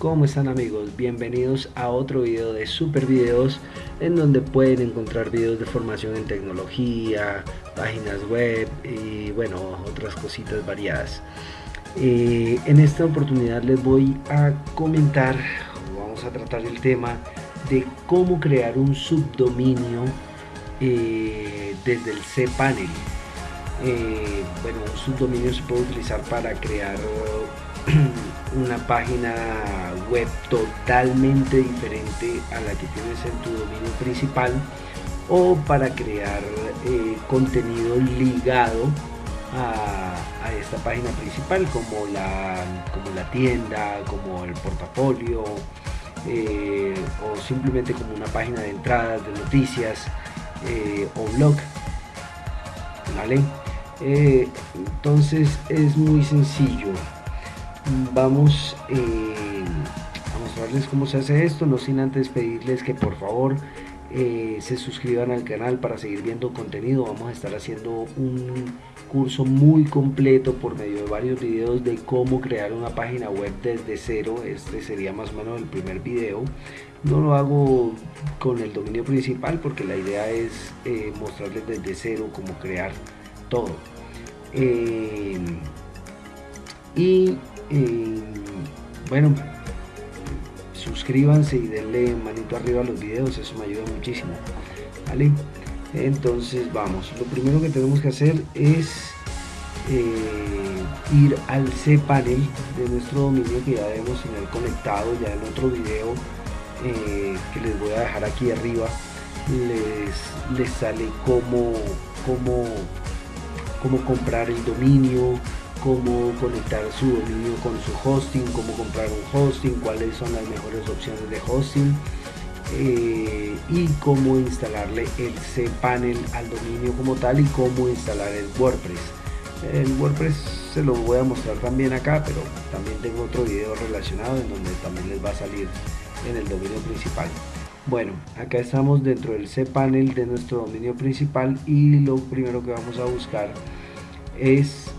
¿Cómo están amigos? Bienvenidos a otro video de Super Videos en donde pueden encontrar videos de formación en tecnología, páginas web y bueno, otras cositas variadas. Eh, en esta oportunidad les voy a comentar, vamos a tratar el tema de cómo crear un subdominio eh, desde el cPanel. Eh, bueno, un subdominio se puede utilizar para crear una página web totalmente diferente a la que tienes en tu dominio principal o para crear eh, contenido ligado a, esta página principal como la, como la tienda, como el portafolio eh, o simplemente como una página de entradas de noticias eh, o blog. ¿Vale? Entonces es muy sencillo vamos eh, a mostrarles cómo se hace esto, no sin antes pedirles que por favor eh, se suscriban al canal para seguir viendo contenido. Vamos a estar haciendo un curso muy completo por medio de varios videos de cómo crear una página web desde cero. Este sería más o menos el primer video. No lo hago con el dominio principal porque la idea es eh, mostrarles desde cero cómo crear todo. y bueno, suscríbanse y denle manito arriba a los videos, eso me ayuda muchísimo. ¿vale? Entonces vamos, lo primero que tenemos que hacer es eh, ir al cPanel de nuestro dominio que ya debemos tener conectado ya en otro video eh, que les voy a dejar aquí arriba les, les sale cómo, cómo, cómo comprar el dominio cómo conectar su dominio con su hosting, cómo comprar un hosting, cuáles son las mejores opciones de hosting eh, y cómo instalarle el cPanel al dominio como tal y cómo instalar el WordPress. El WordPress se lo voy a mostrar también acá, pero también tengo otro video relacionado en donde también les va a salir en el dominio principal. Bueno, acá estamos dentro del cPanel de nuestro dominio principal y lo primero que vamos a buscar es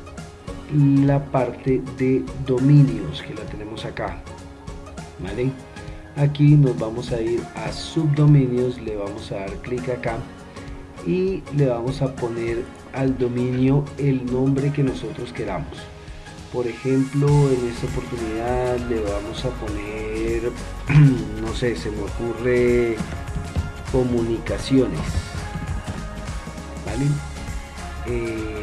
la parte de dominios que la tenemos acá ¿vale? aquí nos vamos a ir a subdominios le vamos a dar clic acá y le vamos a poner al dominio el nombre que nosotros queramos por ejemplo en esta oportunidad le vamos a poner no sé se me ocurre comunicaciones vale eh,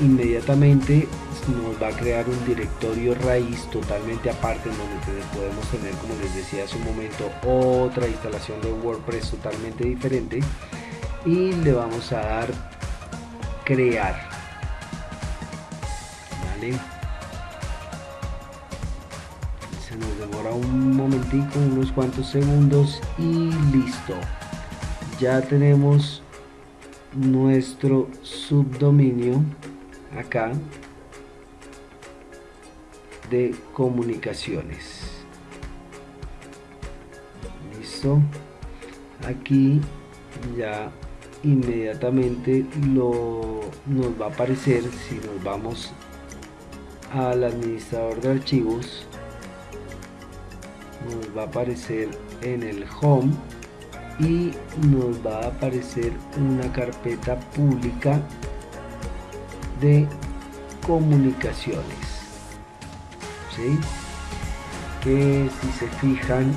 inmediatamente nos va a crear un directorio raíz totalmente aparte en donde podemos tener como les decía hace un momento otra instalación de WordPress totalmente diferente. Y le vamos a dar crear. Se nos demora un momentico unos cuantos segundos y listo. Ya tenemos nuestro subdominio acá de comunicaciones. Listo. Aquí ya inmediatamente lo nos va a aparecer si nos vamos al administrador de archivos. Nos va a aparecer en el home y nos va a aparecer una carpeta pública de comunicaciones. ¿sí? que si se fijan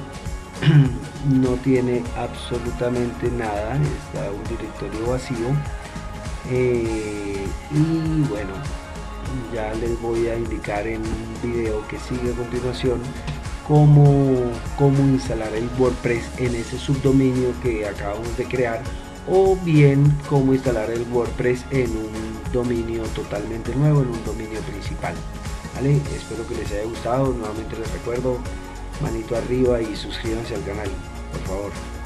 no tiene absolutamente nada está un directorio vacío. Eh, y bueno ya les voy a indicar en un video que sigue a continuación cómo, cómo instalar el WordPress en ese subdominio que acabamos de crear o bien cómo instalar el WordPress en un dominio totalmente nuevo, en un dominio principal. ¿Vale? Espero que les haya gustado, nuevamente les recuerdo, manito arriba y suscríbanse al canal, por favor.